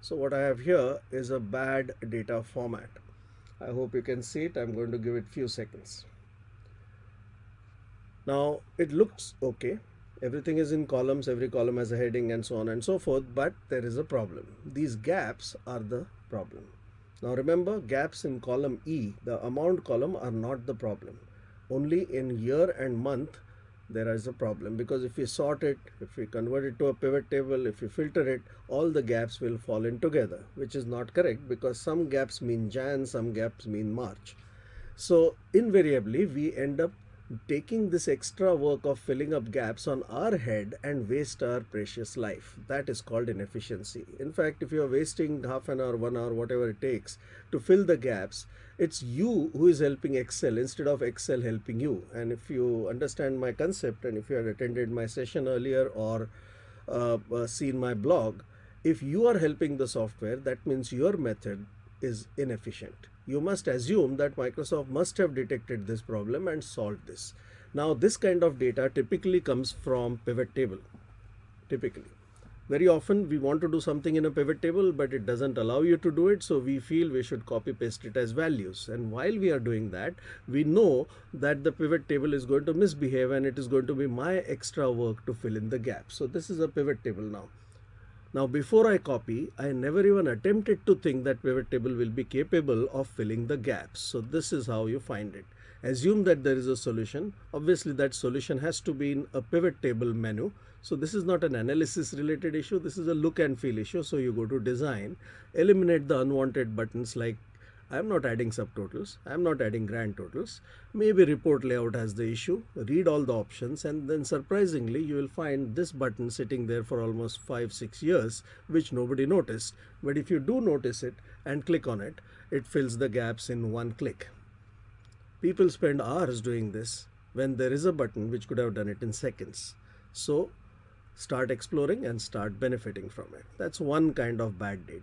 so what I have here is a bad data format. I hope you can see it. I'm going to give it a few seconds. Now it looks okay. Everything is in columns. Every column has a heading and so on and so forth but there is a problem. These gaps are the problem. Now remember gaps in column E the amount column are not the problem. Only in year and month there is a problem because if we sort it if we convert it to a pivot table if we filter it all the gaps will fall in together which is not correct because some gaps mean Jan some gaps mean March. So invariably we end up taking this extra work of filling up gaps on our head and waste our precious life. That is called inefficiency. In fact, if you're wasting half an hour, one hour, whatever it takes to fill the gaps, it's you who is helping Excel instead of Excel helping you. And if you understand my concept and if you had attended my session earlier or uh, uh, seen my blog, if you are helping the software, that means your method is inefficient you must assume that Microsoft must have detected this problem and solved this. Now this kind of data typically comes from pivot table, typically. Very often we want to do something in a pivot table, but it doesn't allow you to do it. So we feel we should copy paste it as values. And while we are doing that, we know that the pivot table is going to misbehave and it is going to be my extra work to fill in the gap. So this is a pivot table now. Now before I copy, I never even attempted to think that pivot table will be capable of filling the gaps. So this is how you find it. Assume that there is a solution. Obviously that solution has to be in a pivot table menu. So this is not an analysis related issue. This is a look and feel issue. So you go to design, eliminate the unwanted buttons like I'm not adding subtotals. I'm not adding grand totals. Maybe report layout has the issue. Read all the options and then surprisingly you will find this button sitting there for almost 5-6 years which nobody noticed. But if you do notice it and click on it, it fills the gaps in one click. People spend hours doing this when there is a button which could have done it in seconds. So start exploring and start benefiting from it. That's one kind of bad data.